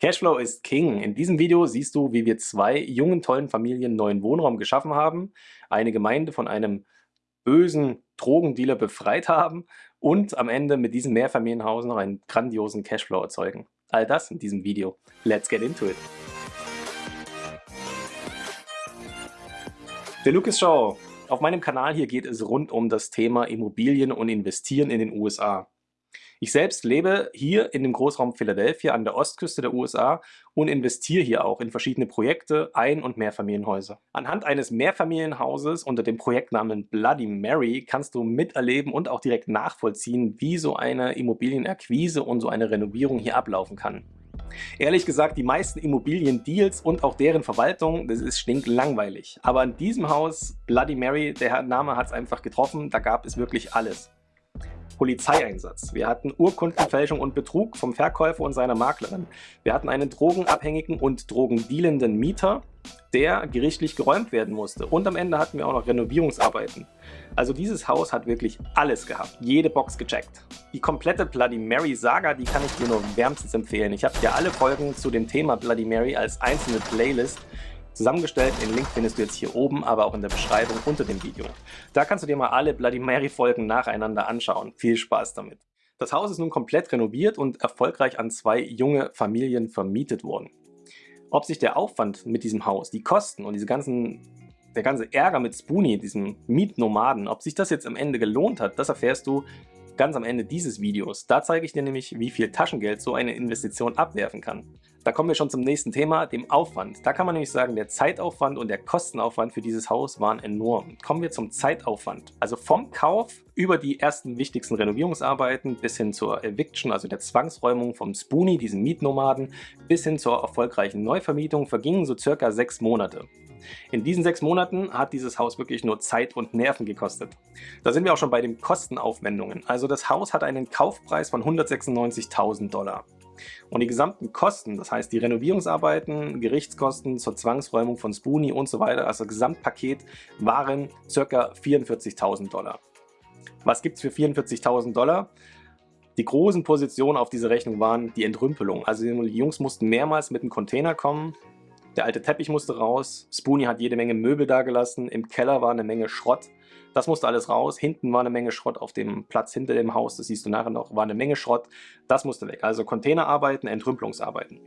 Cashflow ist King. In diesem Video siehst du, wie wir zwei jungen, tollen Familien neuen Wohnraum geschaffen haben, eine Gemeinde von einem bösen Drogendealer befreit haben und am Ende mit diesem Mehrfamilienhaus noch einen grandiosen Cashflow erzeugen. All das in diesem Video. Let's get into it! Der Lucas Show. Auf meinem Kanal hier geht es rund um das Thema Immobilien und Investieren in den USA. Ich selbst lebe hier in dem Großraum Philadelphia an der Ostküste der USA und investiere hier auch in verschiedene Projekte, Ein- und Mehrfamilienhäuser. Anhand eines Mehrfamilienhauses unter dem Projektnamen Bloody Mary kannst du miterleben und auch direkt nachvollziehen, wie so eine Immobilienakquise und so eine Renovierung hier ablaufen kann. Ehrlich gesagt, die meisten Immobiliendeals und auch deren Verwaltung, das ist stinklangweilig. Aber in diesem Haus, Bloody Mary, der Name hat es einfach getroffen, da gab es wirklich alles. Polizeieinsatz. Wir hatten Urkundenfälschung und Betrug vom Verkäufer und seiner Maklerin. Wir hatten einen drogenabhängigen und drogendealenden Mieter, der gerichtlich geräumt werden musste. Und am Ende hatten wir auch noch Renovierungsarbeiten. Also dieses Haus hat wirklich alles gehabt, jede Box gecheckt. Die komplette Bloody Mary Saga, die kann ich dir nur wärmstens empfehlen. Ich habe dir alle Folgen zu dem Thema Bloody Mary als einzelne Playlist zusammengestellt. Den Link findest du jetzt hier oben, aber auch in der Beschreibung unter dem Video. Da kannst du dir mal alle Bloody Mary Folgen nacheinander anschauen. Viel Spaß damit. Das Haus ist nun komplett renoviert und erfolgreich an zwei junge Familien vermietet worden. Ob sich der Aufwand mit diesem Haus, die Kosten und diese ganzen, der ganze Ärger mit Spoonie, diesem Mietnomaden, ob sich das jetzt am Ende gelohnt hat, das erfährst du ganz am Ende dieses Videos. Da zeige ich dir nämlich, wie viel Taschengeld so eine Investition abwerfen kann. Da kommen wir schon zum nächsten Thema, dem Aufwand. Da kann man nämlich sagen, der Zeitaufwand und der Kostenaufwand für dieses Haus waren enorm. Kommen wir zum Zeitaufwand. Also vom Kauf über die ersten wichtigsten Renovierungsarbeiten bis hin zur Eviction, also der Zwangsräumung vom Spoonie, diesem Mietnomaden, bis hin zur erfolgreichen Neuvermietung vergingen so circa sechs Monate. In diesen sechs Monaten hat dieses Haus wirklich nur Zeit und Nerven gekostet. Da sind wir auch schon bei den Kostenaufwendungen. Also das Haus hat einen Kaufpreis von 196.000 Dollar. Und die gesamten Kosten, das heißt die Renovierungsarbeiten, Gerichtskosten zur Zwangsräumung von Spoonie und so weiter, also Gesamtpaket, waren ca. 44.000 Dollar. Was gibt es für 44.000 Dollar? Die großen Positionen auf dieser Rechnung waren die Entrümpelung. Also die Jungs mussten mehrmals mit einem Container kommen, der alte Teppich musste raus, Spoonie hat jede Menge Möbel dagelassen, im Keller war eine Menge Schrott. Das musste alles raus, hinten war eine Menge Schrott auf dem Platz hinter dem Haus, das siehst du nachher noch, war eine Menge Schrott. Das musste weg, also Containerarbeiten, Entrümpelungsarbeiten.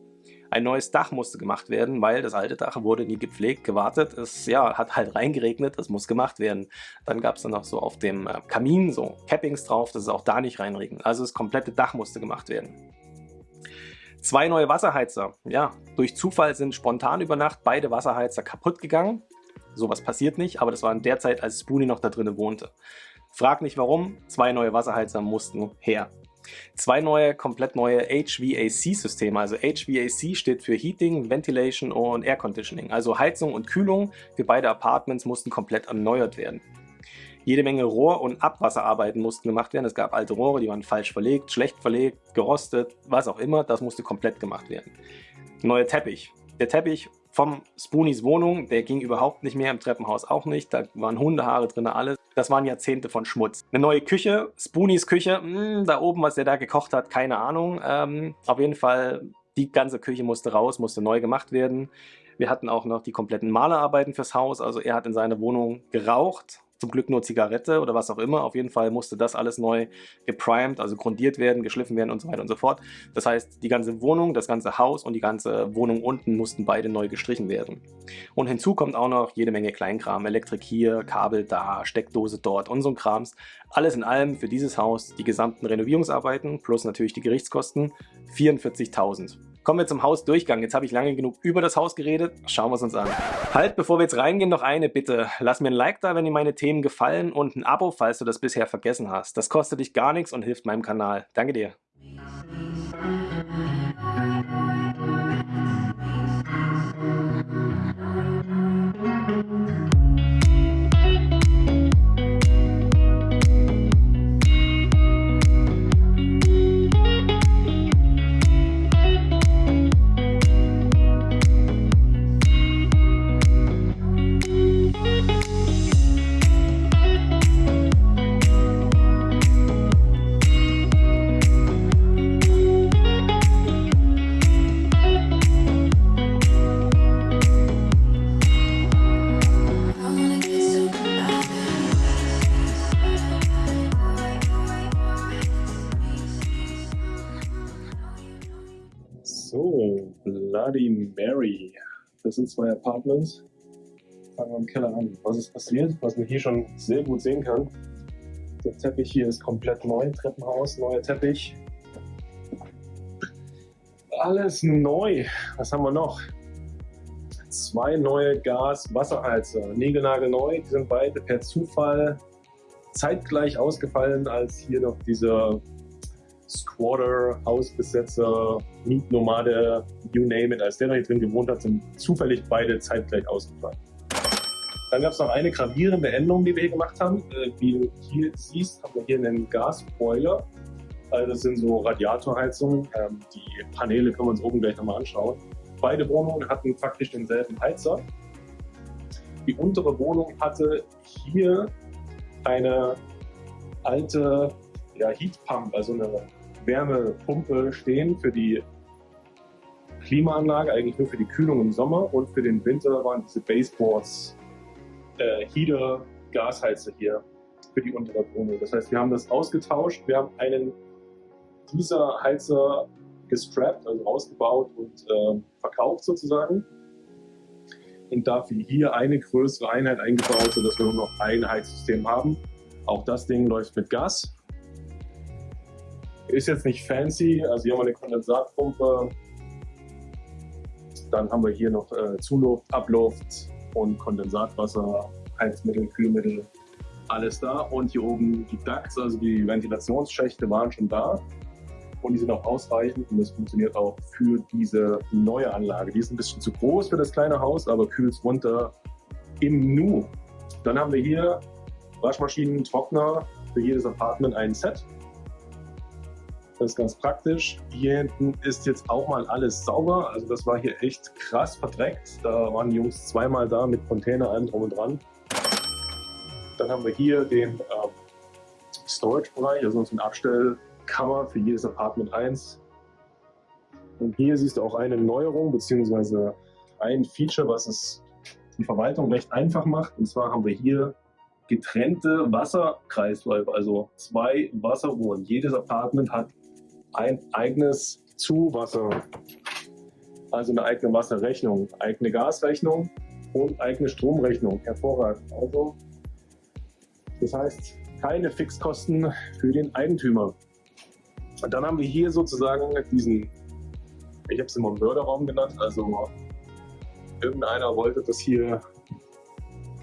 Ein neues Dach musste gemacht werden, weil das alte Dach wurde nie gepflegt, gewartet. Es ja, hat halt reingeregnet, das muss gemacht werden. Dann gab es dann noch so auf dem äh, Kamin so Cappings drauf, dass es auch da nicht reinregnet. Also das komplette Dach musste gemacht werden. Zwei neue Wasserheizer. Ja, durch Zufall sind spontan über Nacht beide Wasserheizer kaputt gegangen. Sowas passiert nicht, aber das war in der Zeit, als Spoonie noch da drinnen wohnte. Frag nicht warum, zwei neue Wasserheizer mussten her. Zwei neue, komplett neue HVAC-Systeme. Also HVAC steht für Heating, Ventilation und Air Conditioning. Also Heizung und Kühlung für beide Apartments mussten komplett erneuert werden. Jede Menge Rohr- und Abwasserarbeiten mussten gemacht werden. Es gab alte Rohre, die waren falsch verlegt, schlecht verlegt, gerostet, was auch immer. Das musste komplett gemacht werden. Neuer Teppich. Der Teppich vom Spoonies Wohnung, der ging überhaupt nicht mehr, im Treppenhaus auch nicht. Da waren Hundehaare drin, alles. Das waren Jahrzehnte von Schmutz. Eine neue Küche, Spoonies Küche, mh, hm, da oben, was der da gekocht hat, keine Ahnung. Ähm, auf jeden Fall, die ganze Küche musste raus, musste neu gemacht werden. Wir hatten auch noch die kompletten Malerarbeiten fürs Haus. Also er hat in seiner Wohnung geraucht, zum Glück nur Zigarette oder was auch immer. Auf jeden Fall musste das alles neu geprimed, also grundiert werden, geschliffen werden und so weiter und so fort. Das heißt, die ganze Wohnung, das ganze Haus und die ganze Wohnung unten mussten beide neu gestrichen werden. Und hinzu kommt auch noch jede Menge Kleinkram, Elektrik hier, Kabel da, Steckdose dort und so ein Krams. Alles in allem für dieses Haus die gesamten Renovierungsarbeiten plus natürlich die Gerichtskosten 44.000. Kommen wir zum Hausdurchgang. Jetzt habe ich lange genug über das Haus geredet. Schauen wir es uns an. Halt, bevor wir jetzt reingehen, noch eine Bitte. Lass mir ein Like da, wenn dir meine Themen gefallen und ein Abo, falls du das bisher vergessen hast. Das kostet dich gar nichts und hilft meinem Kanal. Danke dir. Bloody Mary. Das sind zwei Apartments. Fangen wir im Keller an. Was ist passiert? Was man hier schon sehr gut sehen kann. Der Teppich hier ist komplett neu. Treppenhaus, neuer Teppich. Alles neu. Was haben wir noch? Zwei neue Gas-Wasserheizer. Niegelnagelneu. Die sind beide per Zufall zeitgleich ausgefallen, als hier noch dieser Squatter, Hausbesetzer, Mietnomade, you name it, als der da hier drin gewohnt hat, sind zufällig beide zeitgleich ausgefallen. Dann gab es noch eine gravierende Änderung, die wir hier gemacht haben. Äh, wie du hier siehst, haben wir hier einen Gasboiler. Also das sind so Radiatorheizungen. Ähm, die Paneele können wir uns oben gleich nochmal anschauen. Beide Wohnungen hatten faktisch denselben Heizer. Die untere Wohnung hatte hier eine alte ja, Heatpump, also eine Wärmepumpe stehen für die Klimaanlage, eigentlich nur für die Kühlung im Sommer und für den Winter waren diese Baseboards, äh, Heater, Gasheizer hier für die untere Wohnung. Das heißt, wir haben das ausgetauscht, wir haben einen dieser Heizer gestrappt, also ausgebaut und äh, verkauft sozusagen. Und dafür hier eine größere Einheit eingebaut, sodass wir nur noch ein Heizsystem haben. Auch das Ding läuft mit Gas. Ist jetzt nicht fancy, also hier haben wir eine Kondensatpumpe. Dann haben wir hier noch äh, Zuluft, Abluft und Kondensatwasser, Heizmittel, Kühlmittel, alles da. Und hier oben die Ducts, also die Ventilationsschächte waren schon da. Und die sind auch ausreichend und das funktioniert auch für diese neue Anlage. Die ist ein bisschen zu groß für das kleine Haus, aber kühlt runter im Nu. Dann haben wir hier Waschmaschinen, Trockner für jedes Apartment ein Set. Das ist ganz praktisch. Hier hinten ist jetzt auch mal alles sauber. Also das war hier echt krass verdreckt. Da waren die Jungs zweimal da mit Container allem drum und dran. Dann haben wir hier den ähm, Storage-Bereich, also eine Abstellkammer für jedes Apartment 1. Und hier siehst du auch eine Neuerung bzw. ein Feature, was es die Verwaltung recht einfach macht. Und zwar haben wir hier getrennte Wasserkreisläufe, also zwei Wasserrohren. Jedes Apartment hat ein eigenes Zuwasser, also eine eigene Wasserrechnung, eigene Gasrechnung und eigene Stromrechnung. Hervorragend. Also, das heißt, keine Fixkosten für den Eigentümer. Und dann haben wir hier sozusagen diesen, ich habe es immer Mörderraum genannt, also irgendeiner wollte das hier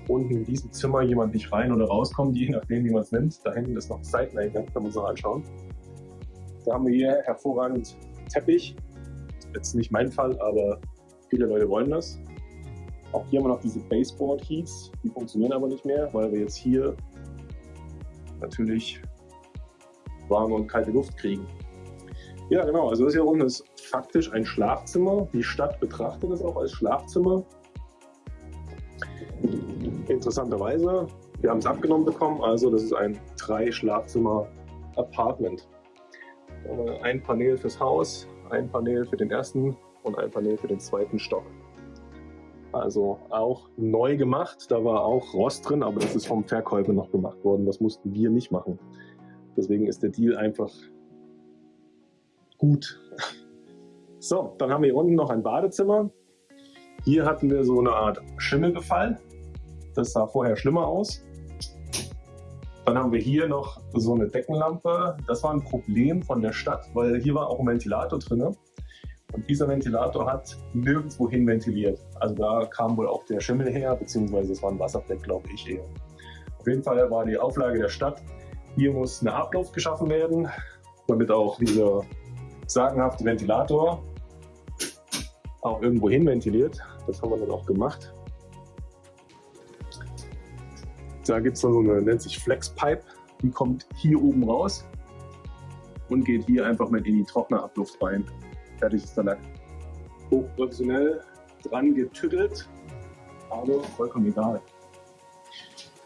unten in diesem Zimmer jemand nicht rein oder rauskommt, je nachdem, wie man es nennt. Da hinten ist noch Seiteneingang, kann man noch anschauen. Da haben wir hier hervorragend Teppich. Jetzt nicht mein Fall, aber viele Leute wollen das. Auch hier haben wir noch diese Baseboard Heats, die funktionieren aber nicht mehr, weil wir jetzt hier natürlich warme und kalte Luft kriegen. Ja, genau, also das hier unten ist faktisch ein Schlafzimmer. Die Stadt betrachtet es auch als Schlafzimmer. Interessanterweise, wir haben es abgenommen bekommen, also das ist ein Drei-Schlafzimmer-Apartment. Ein Panel fürs Haus, ein Panel für den ersten und ein Panel für den zweiten Stock. Also auch neu gemacht, da war auch Rost drin, aber das ist vom Verkäufer noch gemacht worden, das mussten wir nicht machen. Deswegen ist der Deal einfach gut. So, dann haben wir hier unten noch ein Badezimmer. Hier hatten wir so eine Art Schimmelbefall. Das sah vorher schlimmer aus. Dann haben wir hier noch so eine Deckenlampe. Das war ein Problem von der Stadt, weil hier war auch ein Ventilator drin. Und dieser Ventilator hat nirgendwo hin ventiliert. Also da kam wohl auch der Schimmel her, beziehungsweise es war ein Wasserfleck, glaube ich eher. Auf jeden Fall war die Auflage der Stadt, hier muss eine Abluft geschaffen werden, damit auch dieser sagenhafte Ventilator auch irgendwo hin ventiliert. Das haben wir dann auch gemacht. Da gibt es dann so eine, nennt sich Flexpipe, die kommt hier oben raus und geht hier einfach mit in die Trocknerabluft rein. Fertig ist der Lack. Hochprofessionell dran getüttelt, aber vollkommen egal.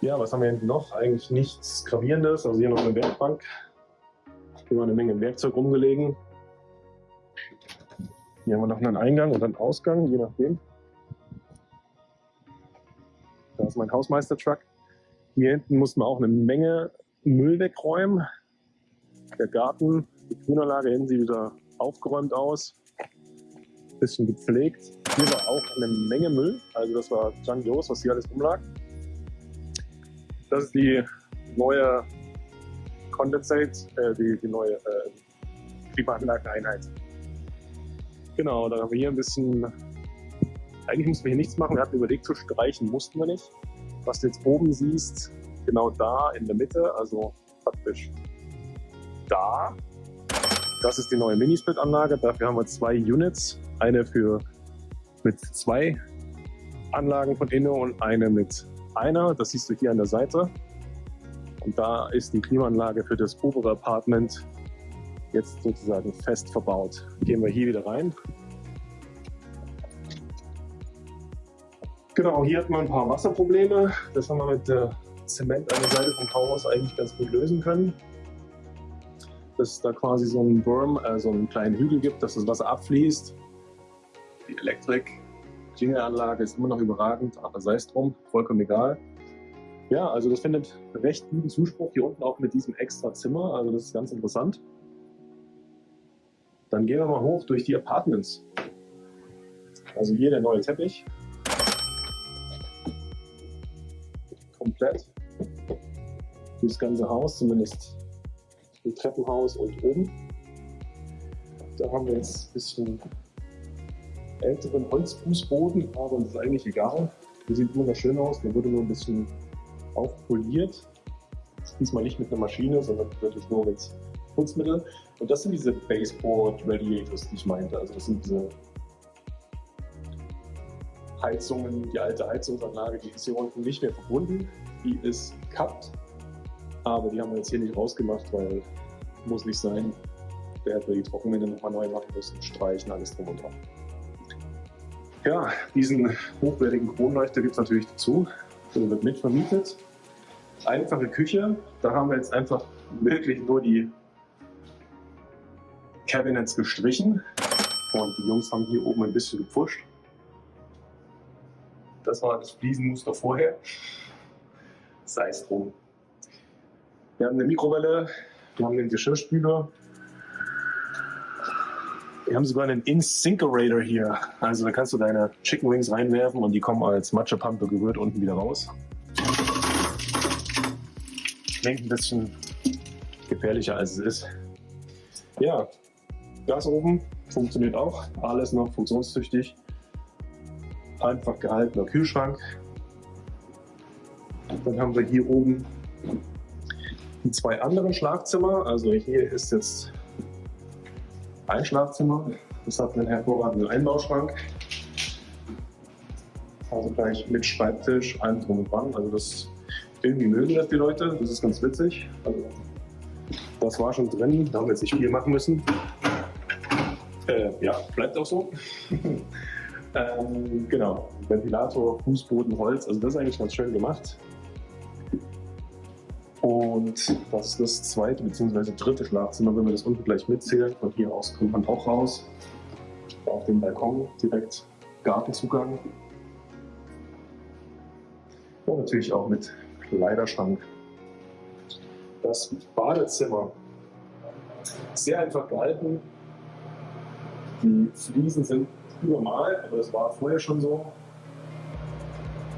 Ja, was haben wir hinten noch? Eigentlich nichts Gravierendes. Also hier noch eine Werkbank. Hier war eine Menge Werkzeug rumgelegen. Hier haben wir noch einen Eingang und einen Ausgang, je nachdem. Da ist mein Hausmeister-Truck. Hier hinten mussten wir auch eine Menge Müll wegräumen. Der Garten, die Grünanlage hinten sieht wieder aufgeräumt aus. bisschen gepflegt. Hier war auch eine Menge Müll, also das war grandios, was hier alles rumlag. Das ist die neue Condensate, äh, die, die neue äh, Klimaanlageneinheit. Genau, dann haben wir hier ein bisschen, eigentlich mussten wir hier nichts machen, wir hatten überlegt zu streichen, mussten wir nicht. Was du jetzt oben siehst, genau da in der Mitte, also praktisch da, das ist die neue Minisplit-Anlage. Dafür haben wir zwei Units, eine für mit zwei Anlagen von innen und eine mit einer. Das siehst du hier an der Seite. Und da ist die Klimaanlage für das obere Apartment jetzt sozusagen fest verbaut. Gehen wir hier wieder rein. Genau, hier hat man ein paar Wasserprobleme. Das haben wir mit der Zement an der Seite vom Haus eigentlich ganz gut lösen können. Dass es da quasi so einen Berm, äh, so einen kleinen Hügel gibt, dass das Wasser abfließt. Die Elektrik, Klingelanlage ist immer noch überragend, aber sei es drum, vollkommen egal. Ja, also das findet recht guten Zuspruch hier unten auch mit diesem extra Zimmer. Also das ist ganz interessant. Dann gehen wir mal hoch durch die Apartments. Also hier der neue Teppich. Komplett. Durchs ganze Haus, zumindest im Treppenhaus und oben. Da haben wir jetzt ein bisschen älteren Holzfußboden, aber das ist eigentlich egal. Der sieht wunderschön aus, der wurde nur ein bisschen aufpoliert. Diesmal nicht mit einer Maschine, sondern wirklich nur mit Putzmitteln. Und das sind diese Baseboard Radiators, die ich meinte. Also das sind diese Heizungen, die alte Heizungsanlage, die ist hier unten nicht mehr verbunden. Die ist kappt. Aber die haben wir jetzt hier nicht rausgemacht, weil muss nicht sein. Der hätte die Trockenwände nochmal neu machen müssen, streichen, alles drum und dran. Ja, diesen hochwertigen Kronleuchter gibt es natürlich dazu. Der wird mitvermietet. Einfache Küche, da haben wir jetzt einfach wirklich nur die Cabinets gestrichen und die Jungs haben hier oben ein bisschen gepfuscht. Das war das Fliesenmuster vorher. Sei es drum. Wir haben eine Mikrowelle, wir haben den Geschirrspüler. Wir haben sogar einen Insinkerator hier. Also da kannst du deine Chicken Wings reinwerfen und die kommen als Matschepampe gerührt unten wieder raus. Klingt ein bisschen gefährlicher als es ist. Ja, Gas oben funktioniert auch. Alles noch funktionstüchtig. Einfach gehaltener Kühlschrank. Dann haben wir hier oben die zwei anderen Schlafzimmer. Also hier ist jetzt ein Schlafzimmer. Das hat einen hervorragenden Einbauschrank. Also gleich mit Schreibtisch, allem drum und dran. Also das irgendwie mögen das die Leute. Das ist ganz witzig. Also das war schon drin. Da haben wir jetzt nicht viel machen müssen. Äh, ja, bleibt auch so. ähm, genau, Ventilator, Fußboden, Holz, also das ist eigentlich ganz schön gemacht. Und das ist das zweite bzw. dritte Schlafzimmer, wenn wir das unten gleich mitzählen. Von hier aus kommt man auch raus. Auf dem Balkon direkt Gartenzugang. Und natürlich auch mit Kleiderschrank. Das Badezimmer. Sehr einfach gehalten, die Fliesen sind übermalt, aber das war vorher schon so.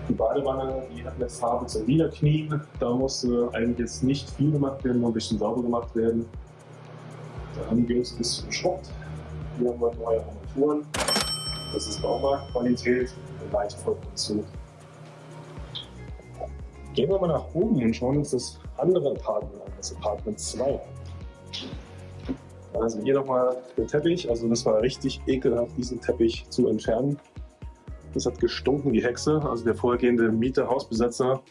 Die Badewanne, die hat eine Farbe zum Niederknien. Da musste eigentlich jetzt nicht viel gemacht werden, nur ein bisschen sauber gemacht werden. Da haben wir uns ein bisschen geschrubbt. Hier haben wir neue Armaturen. Das ist Baumarktqualität, leicht vollproduktion. Gehen wir mal nach oben und schauen uns das andere Apartment an, das Apartment 2. Also hier nochmal den Teppich. Also das war richtig ekelhaft, diesen Teppich zu entfernen. Das hat gestunken wie Hexe. Also der vorhergehende Mieter, Hausbesetzer,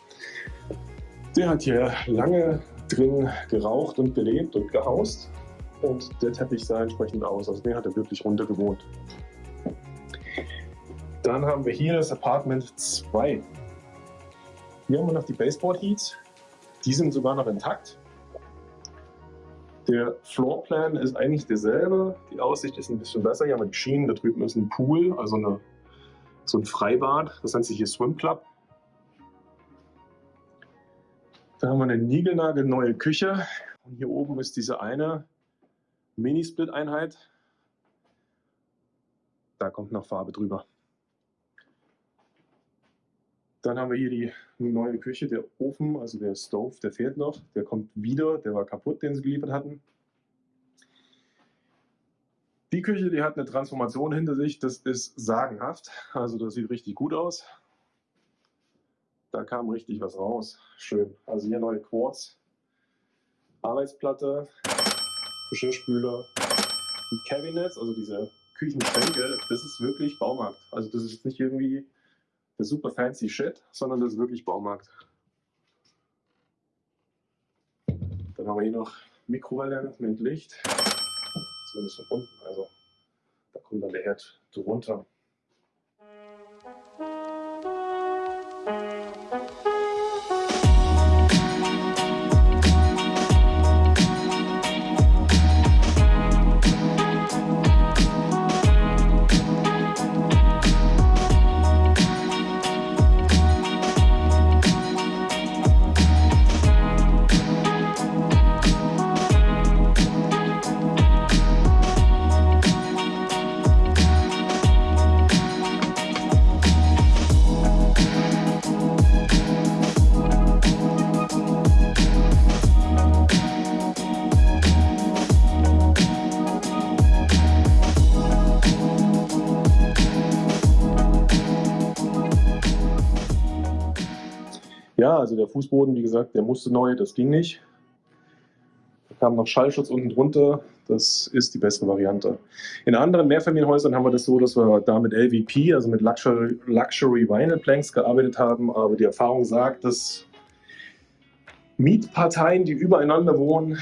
der hat hier lange drin geraucht und gelebt und gehaust. Und der Teppich sah entsprechend aus. Also der hat er wirklich runter gewohnt. Dann haben wir hier das Apartment 2. Hier haben wir noch die Baseboard Heats. Die sind sogar noch intakt. Der Floorplan ist eigentlich derselbe. Die Aussicht ist ein bisschen besser. Hier haben wir die Schienen. Da drüben ist ein Pool, also eine, so ein Freibad. Das nennt sich hier Swim Club. Da haben wir eine niegelnagelneue Küche. Und hier oben ist diese eine Mini-Split-Einheit. Da kommt noch Farbe drüber. Dann haben wir hier die neue Küche, der Ofen, also der Stove, der fehlt noch. Der kommt wieder, der war kaputt, den sie geliefert hatten. Die Küche, die hat eine Transformation hinter sich, das ist sagenhaft. Also das sieht richtig gut aus. Da kam richtig was raus. Schön. Also hier neue Quartz, Arbeitsplatte, Geschirrspüler, Cabinets, also diese Küchenschränke, das ist wirklich Baumarkt. Also das ist jetzt nicht irgendwie der super fancy Shit, sondern das ist wirklich Baumarkt. Dann haben wir hier noch Mikrowelle mit Licht. Zumindest von unten. Also da kommt dann der Herd drunter. Also der Fußboden, wie gesagt, der musste neu, das ging nicht. Da kam noch Schallschutz unten drunter, das ist die bessere Variante. In anderen Mehrfamilienhäusern haben wir das so, dass wir da mit LVP, also mit Luxury, Luxury Vinyl Planks gearbeitet haben, aber die Erfahrung sagt, dass Mietparteien, die übereinander wohnen,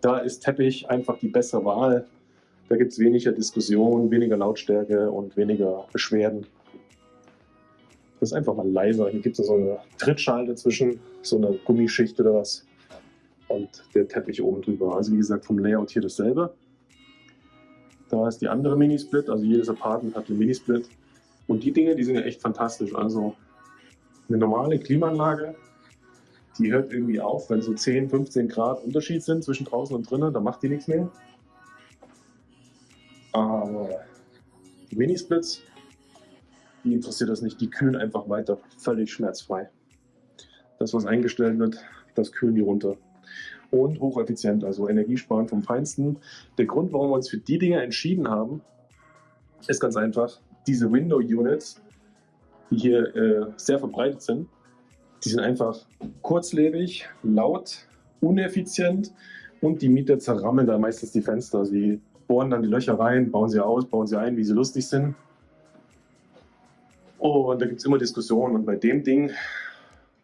da ist Teppich einfach die bessere Wahl. Da gibt es weniger Diskussion, weniger Lautstärke und weniger Beschwerden. Das ist einfach mal leiser. Hier gibt es so eine Trittschale dazwischen, so eine Gummischicht oder was. Und der Teppich oben drüber. Also wie gesagt, vom Layout hier dasselbe. Da ist die andere Minisplit, also jedes Apartment hat eine Minisplit. Und die Dinge, die sind ja echt fantastisch. Also eine normale Klimaanlage, die hört irgendwie auf, wenn so 10, 15 Grad Unterschied sind zwischen draußen und drinnen, da macht die nichts mehr. Aber die Minisplits, die interessiert das nicht. Die kühlen einfach weiter, völlig schmerzfrei. Das, was eingestellt wird, das kühlen die runter. Und hocheffizient, also Energiesparen vom Feinsten. Der Grund, warum wir uns für die Dinge entschieden haben, ist ganz einfach. Diese Window Units, die hier äh, sehr verbreitet sind, die sind einfach kurzlebig, laut, uneffizient und die Mieter zerrammeln da meistens die Fenster. Sie bohren dann die Löcher rein, bauen sie aus, bauen sie ein, wie sie lustig sind. Und da gibt es immer Diskussionen. Und bei dem Ding,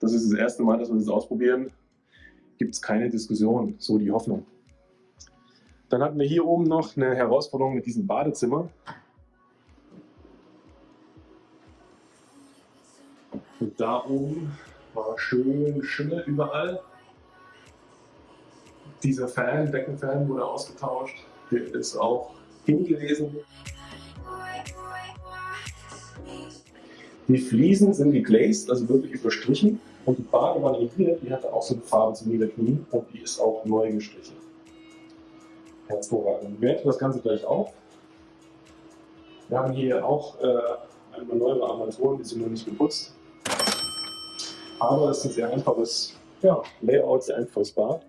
das ist das erste Mal, dass wir das ausprobieren, gibt es keine Diskussion, so die Hoffnung. Dann hatten wir hier oben noch eine Herausforderung mit diesem Badezimmer. Und da oben war schön Schimmel überall. Dieser Fan, Deckenfan wurde ausgetauscht. Der ist auch hin gewesen. Die Fliesen sind geglazed, also wirklich überstrichen. Und die Badewanne hier, die hatte auch so eine Farbe zum Niederknien und die ist auch neu gestrichen. Hervorragend. Ich werte das Ganze gleich auf. Wir haben hier auch äh, einmal neue Armaturen, die sind noch nicht geputzt. Aber es ist ein sehr einfaches ja, Layout, sehr einfaches Bad.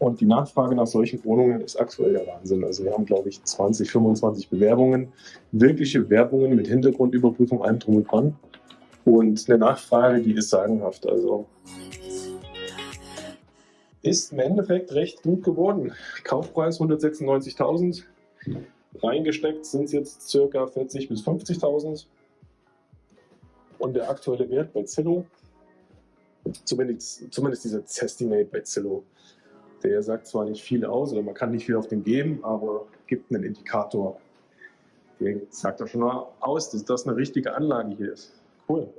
Und die Nachfrage nach solchen Wohnungen ist aktuell der Wahnsinn. Also wir haben, glaube ich, 20, 25 Bewerbungen, wirkliche Werbungen mit Hintergrundüberprüfung, allem drum und dran. Und eine Nachfrage, die ist sagenhaft. Also ist im Endeffekt recht gut geworden. Kaufpreis 196.000. Reingesteckt sind es jetzt ca. 40.000 bis 50.000. Und der aktuelle Wert bei Zillow, zumindest, zumindest dieser Zestimate bei Zillow, der sagt zwar nicht viel aus oder man kann nicht viel auf den geben, aber gibt einen Indikator. Der sagt doch schon mal aus, dass das eine richtige Anlage hier ist. Cool.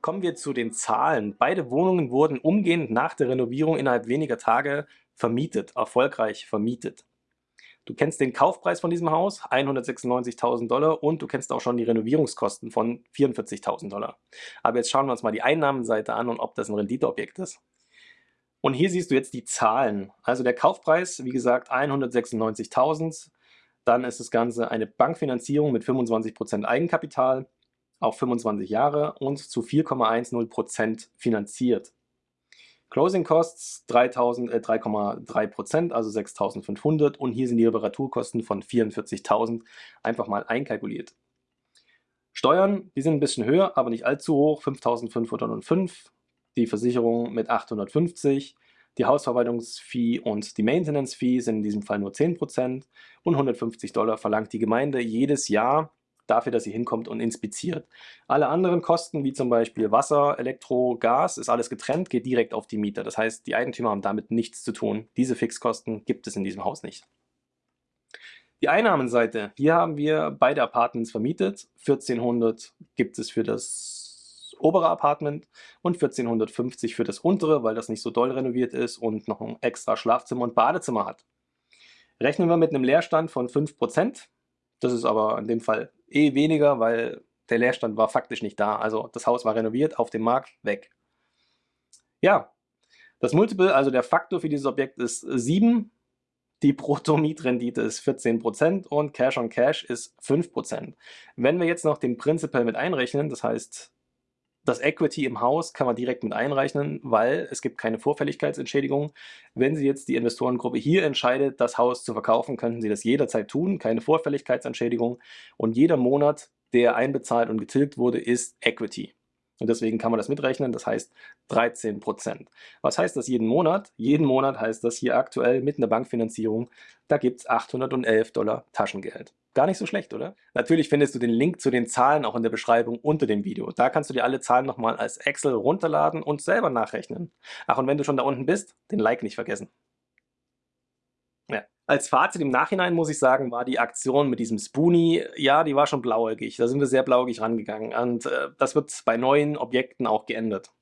Kommen wir zu den Zahlen. Beide Wohnungen wurden umgehend nach der Renovierung innerhalb weniger Tage vermietet, erfolgreich vermietet. Du kennst den Kaufpreis von diesem Haus, 196.000 Dollar, und du kennst auch schon die Renovierungskosten von 44.000 Dollar. Aber jetzt schauen wir uns mal die Einnahmenseite an und ob das ein Renditeobjekt ist. Und hier siehst du jetzt die Zahlen. Also der Kaufpreis, wie gesagt, 196.000. Dann ist das Ganze eine Bankfinanzierung mit 25% Eigenkapital auf 25 Jahre und zu 4,10% finanziert. Closing Costs 3,3%, äh, also 6.500 und hier sind die Reparaturkosten von 44.000 einfach mal einkalkuliert. Steuern, die sind ein bisschen höher, aber nicht allzu hoch, 5.505. Die Versicherung mit 850. Die Hausverwaltungsfee und die Maintenance-Fee sind in diesem Fall nur 10% und 150 Dollar verlangt die Gemeinde jedes Jahr dafür, dass sie hinkommt und inspiziert. Alle anderen Kosten, wie zum Beispiel Wasser, Elektro, Gas, ist alles getrennt, geht direkt auf die Mieter. Das heißt, die Eigentümer haben damit nichts zu tun. Diese Fixkosten gibt es in diesem Haus nicht. Die Einnahmenseite, hier haben wir beide Apartments vermietet. 1400 gibt es für das obere Apartment und 1450 für das untere, weil das nicht so doll renoviert ist und noch ein extra Schlafzimmer und Badezimmer hat. Rechnen wir mit einem Leerstand von 5%, das ist aber in dem Fall eh weniger, weil der Leerstand war faktisch nicht da. Also das Haus war renoviert, auf dem Markt, weg. Ja, das Multiple, also der Faktor für dieses Objekt ist 7. Die Brutto-Mietrendite ist 14% und Cash on Cash ist 5%. Wenn wir jetzt noch den Principal mit einrechnen, das heißt das Equity im Haus kann man direkt mit einrechnen, weil es gibt keine Vorfälligkeitsentschädigung. Wenn Sie jetzt die Investorengruppe hier entscheidet, das Haus zu verkaufen, könnten Sie das jederzeit tun, keine Vorfälligkeitsentschädigung. Und jeder Monat, der einbezahlt und getilgt wurde, ist Equity. Und deswegen kann man das mitrechnen, das heißt 13%. Was heißt das jeden Monat? Jeden Monat heißt das hier aktuell mit einer Bankfinanzierung, da gibt es 811 Dollar Taschengeld. Gar nicht so schlecht, oder? Natürlich findest du den Link zu den Zahlen auch in der Beschreibung unter dem Video. Da kannst du dir alle Zahlen nochmal als Excel runterladen und selber nachrechnen. Ach, und wenn du schon da unten bist, den Like nicht vergessen. Als Fazit im Nachhinein muss ich sagen, war die Aktion mit diesem Spoonie, ja, die war schon blauäugig. Da sind wir sehr blauäugig rangegangen. Und äh, das wird bei neuen Objekten auch geändert.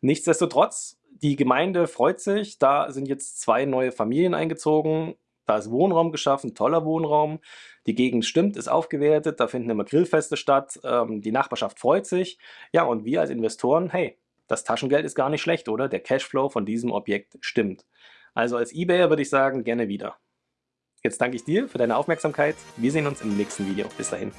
Nichtsdestotrotz, die Gemeinde freut sich. Da sind jetzt zwei neue Familien eingezogen. Da ist Wohnraum geschaffen, toller Wohnraum. Die Gegend stimmt, ist aufgewertet, da finden immer Grillfeste statt. Ähm, die Nachbarschaft freut sich. Ja, und wir als Investoren, hey, das Taschengeld ist gar nicht schlecht, oder? Der Cashflow von diesem Objekt stimmt. Also als Ebayer würde ich sagen, gerne wieder. Jetzt danke ich dir für deine Aufmerksamkeit. Wir sehen uns im nächsten Video. Bis dahin.